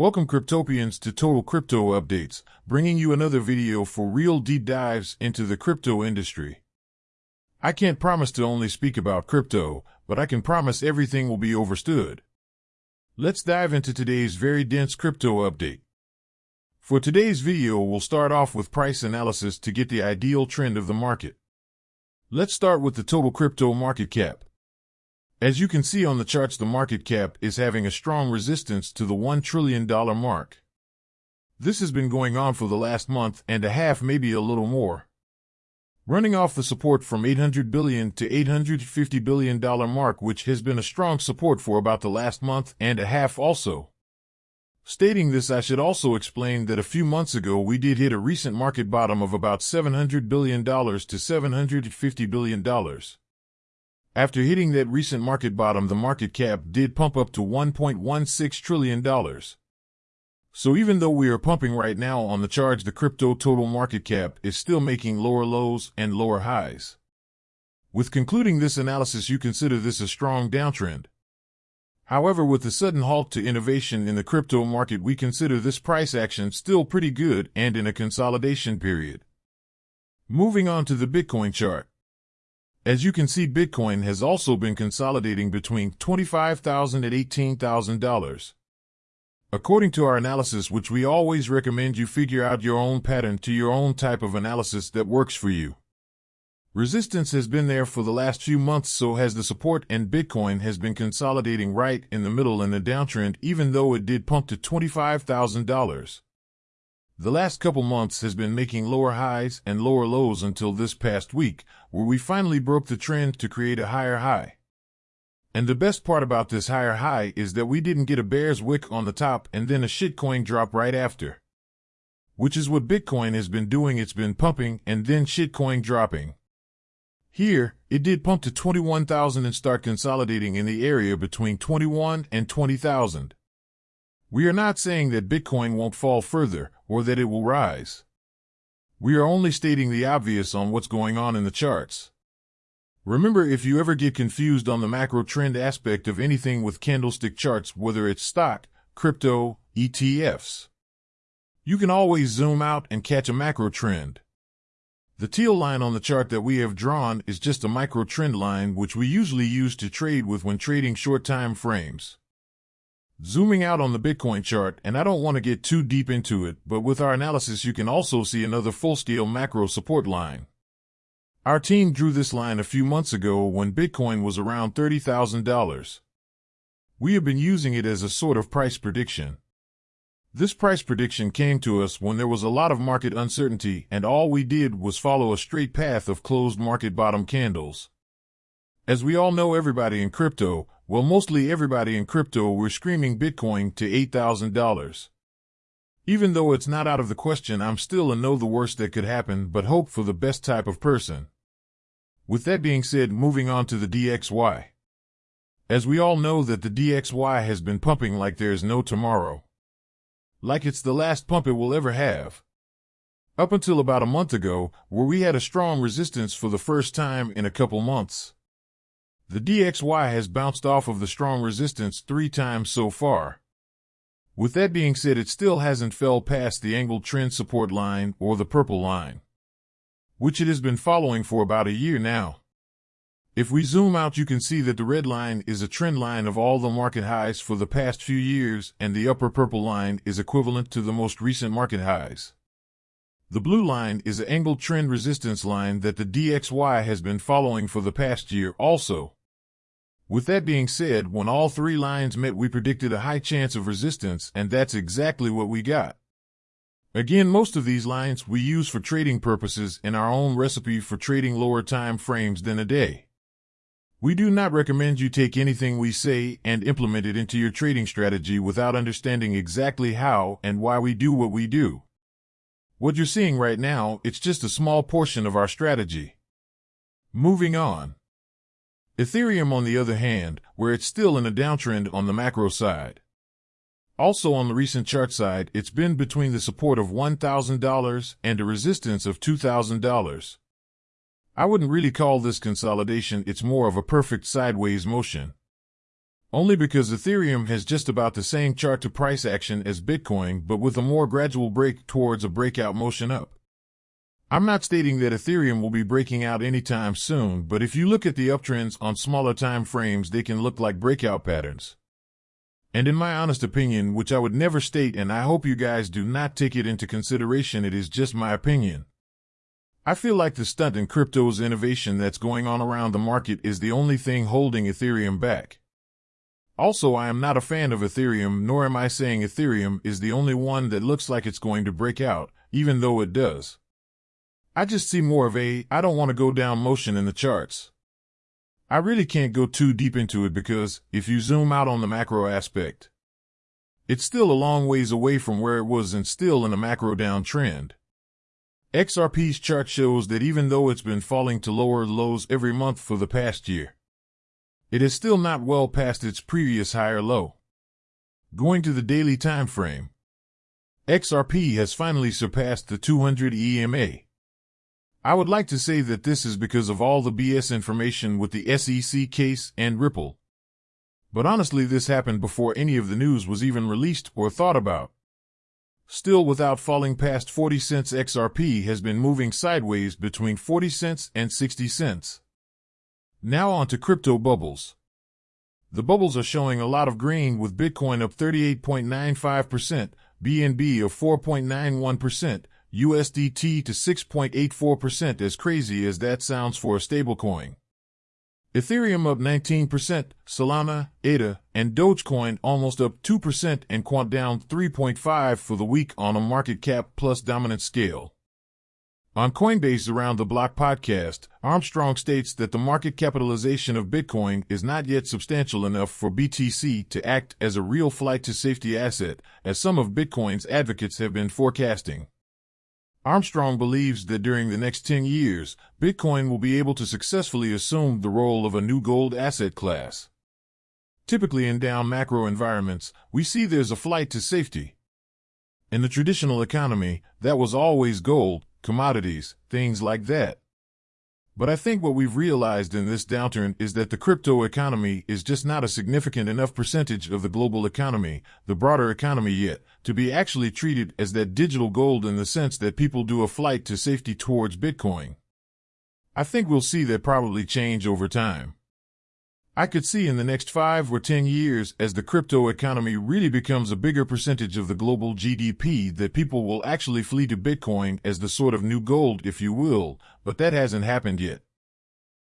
Welcome Cryptopians to Total Crypto Updates, bringing you another video for real deep dives into the crypto industry. I can't promise to only speak about crypto, but I can promise everything will be overstood. Let's dive into today's very dense crypto update. For today's video, we'll start off with price analysis to get the ideal trend of the market. Let's start with the total crypto market cap. As you can see on the charts, the market cap is having a strong resistance to the $1 trillion mark. This has been going on for the last month and a half, maybe a little more. Running off the support from 800 billion to $850 billion mark, which has been a strong support for about the last month and a half also. Stating this, I should also explain that a few months ago we did hit a recent market bottom of about $700 billion to $750 billion. After hitting that recent market bottom, the market cap did pump up to $1.16 trillion. So even though we are pumping right now on the charge, the crypto total market cap is still making lower lows and lower highs. With concluding this analysis, you consider this a strong downtrend. However, with the sudden halt to innovation in the crypto market, we consider this price action still pretty good and in a consolidation period. Moving on to the Bitcoin chart. As you can see, Bitcoin has also been consolidating between $25,000 and $18,000. According to our analysis, which we always recommend you figure out your own pattern to your own type of analysis that works for you. Resistance has been there for the last few months, so has the support, and Bitcoin has been consolidating right in the middle in the downtrend, even though it did pump to $25,000. The last couple months has been making lower highs and lower lows until this past week, where we finally broke the trend to create a higher high. And the best part about this higher high is that we didn't get a bear's wick on the top and then a shitcoin drop right after. Which is what Bitcoin has been doing, it's been pumping and then shitcoin dropping. Here, it did pump to 21,000 and start consolidating in the area between 21 and 20,000. We are not saying that Bitcoin won't fall further or that it will rise. We are only stating the obvious on what's going on in the charts. Remember, if you ever get confused on the macro trend aspect of anything with candlestick charts, whether it's stock, crypto, ETFs, you can always zoom out and catch a macro trend. The teal line on the chart that we have drawn is just a micro trend line which we usually use to trade with when trading short time frames. Zooming out on the Bitcoin chart, and I don't want to get too deep into it, but with our analysis you can also see another full-scale macro support line. Our team drew this line a few months ago when Bitcoin was around $30,000. We have been using it as a sort of price prediction. This price prediction came to us when there was a lot of market uncertainty and all we did was follow a straight path of closed market bottom candles. As we all know everybody in crypto, well, mostly everybody in crypto were screaming Bitcoin to $8,000. Even though it's not out of the question, I'm still a know the worst that could happen, but hope for the best type of person. With that being said, moving on to the DXY. As we all know that the DXY has been pumping like there's no tomorrow. Like it's the last pump it will ever have. Up until about a month ago, where we had a strong resistance for the first time in a couple months. The DXY has bounced off of the strong resistance three times so far. With that being said, it still hasn't fell past the angled trend support line or the purple line, which it has been following for about a year now. If we zoom out, you can see that the red line is a trend line of all the market highs for the past few years, and the upper purple line is equivalent to the most recent market highs. The blue line is an angled trend resistance line that the DXY has been following for the past year also. With that being said, when all three lines met, we predicted a high chance of resistance, and that's exactly what we got. Again, most of these lines we use for trading purposes in our own recipe for trading lower time frames than a day. We do not recommend you take anything we say and implement it into your trading strategy without understanding exactly how and why we do what we do. What you're seeing right now, it's just a small portion of our strategy. Moving on. Ethereum, on the other hand, where it's still in a downtrend on the macro side. Also on the recent chart side, it's been between the support of $1,000 and a resistance of $2,000. I wouldn't really call this consolidation, it's more of a perfect sideways motion. Only because Ethereum has just about the same chart to price action as Bitcoin, but with a more gradual break towards a breakout motion up. I'm not stating that Ethereum will be breaking out anytime soon, but if you look at the uptrends on smaller time frames, they can look like breakout patterns. And in my honest opinion, which I would never state, and I hope you guys do not take it into consideration, it is just my opinion. I feel like the stunt in crypto's innovation that's going on around the market is the only thing holding Ethereum back. Also, I am not a fan of Ethereum, nor am I saying Ethereum is the only one that looks like it's going to break out, even though it does. I just see more of a, I don't want to go down motion in the charts. I really can't go too deep into it because, if you zoom out on the macro aspect, it's still a long ways away from where it was and still in a macro downtrend. XRP's chart shows that even though it's been falling to lower lows every month for the past year, it is still not well past its previous higher low. Going to the daily time frame, XRP has finally surpassed the 200 EMA. I would like to say that this is because of all the BS information with the SEC case and Ripple. But honestly, this happened before any of the news was even released or thought about still without falling past 40 cents XRP has been moving sideways between 40 cents and 60 cents. Now on to crypto bubbles. The bubbles are showing a lot of green with Bitcoin up 38.95%, BNB of 4.91%, USDT to 6.84% as crazy as that sounds for a stablecoin. Ethereum up 19%, Solana, ADA, and Dogecoin almost up 2% and Quant down 3.5 for the week on a market cap plus dominant scale. On Coinbase Around the Block podcast, Armstrong states that the market capitalization of Bitcoin is not yet substantial enough for BTC to act as a real flight to safety asset, as some of Bitcoin's advocates have been forecasting. Armstrong believes that during the next 10 years, Bitcoin will be able to successfully assume the role of a new gold asset class. Typically in down macro environments, we see there's a flight to safety. In the traditional economy, that was always gold, commodities, things like that. But I think what we've realized in this downturn is that the crypto economy is just not a significant enough percentage of the global economy, the broader economy yet, to be actually treated as that digital gold in the sense that people do a flight to safety towards Bitcoin. I think we'll see that probably change over time. I could see in the next five or ten years, as the crypto economy really becomes a bigger percentage of the global GDP, that people will actually flee to Bitcoin as the sort of new gold, if you will, but that hasn't happened yet.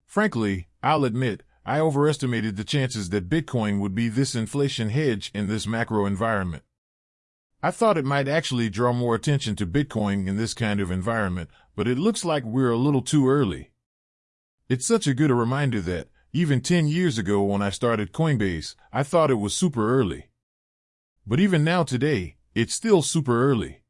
Frankly, I'll admit, I overestimated the chances that Bitcoin would be this inflation hedge in this macro environment. I thought it might actually draw more attention to Bitcoin in this kind of environment, but it looks like we're a little too early. It's such a good reminder that, even 10 years ago when I started Coinbase, I thought it was super early. But even now today, it's still super early.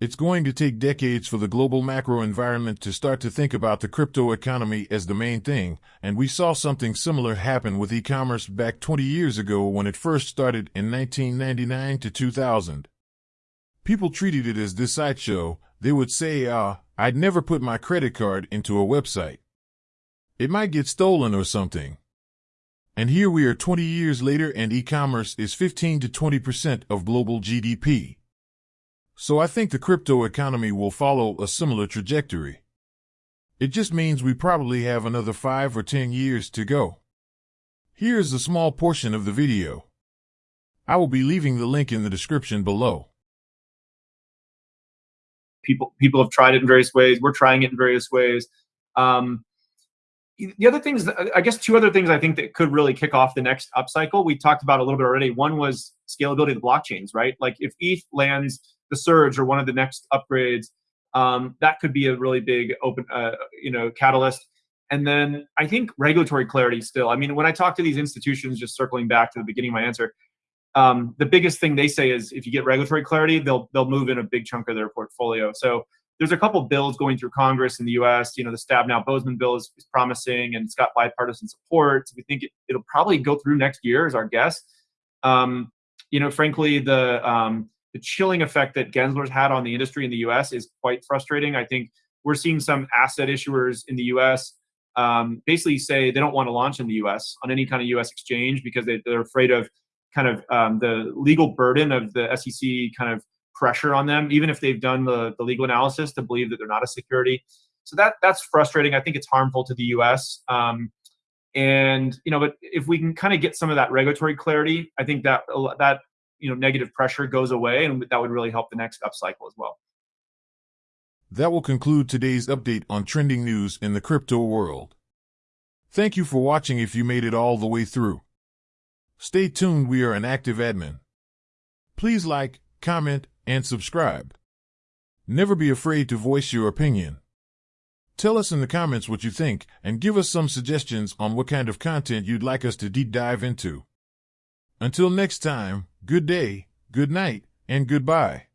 It's going to take decades for the global macro environment to start to think about the crypto economy as the main thing, and we saw something similar happen with e-commerce back 20 years ago when it first started in 1999 to 2000. People treated it as this sideshow. They would say, ah, uh, I'd never put my credit card into a website. It might get stolen or something. And here we are 20 years later and e-commerce is 15 to 20% of global GDP. So I think the crypto economy will follow a similar trajectory. It just means we probably have another 5 or 10 years to go. Here's a small portion of the video. I will be leaving the link in the description below. People people have tried it in various ways. We're trying it in various ways. Um, the other things, I guess, two other things I think that could really kick off the next upcycle. We talked about a little bit already. One was scalability of the blockchains, right? Like if ETH lands the surge or one of the next upgrades, um, that could be a really big open, uh, you know, catalyst. And then I think regulatory clarity still. I mean, when I talk to these institutions, just circling back to the beginning of my answer, um, the biggest thing they say is if you get regulatory clarity, they'll they'll move in a big chunk of their portfolio. So there's a couple bills going through Congress in the U.S. You know, the Stabenow-Boozman bill is, is, promising and it's got bipartisan support. So we think it, will probably go through next year, is our guess. Um, you know, frankly, the um, the chilling effect that Gensler's had on the industry in the U.S. is quite frustrating. I think we're seeing some asset issuers in the U.S. um, basically say they don't want to launch in the U.S. on any kind of U.S. exchange because they, they're afraid of kind of um, the legal burden of the SEC kind of pressure on them, even if they've done the, the legal analysis to believe that they're not a security. So that that's frustrating. I think it's harmful to the U.S. Um, and you know, but if we can kind of get some of that regulatory clarity, I think that that you know negative pressure goes away, and that would really help the next upcycle as well. That will conclude today's update on trending news in the crypto world. Thank you for watching if you made it all the way through. Stay tuned, we are an active admin. Please like, comment, and subscribe. Never be afraid to voice your opinion. Tell us in the comments what you think and give us some suggestions on what kind of content you'd like us to deep dive into. Until next time, good day, good night, and goodbye.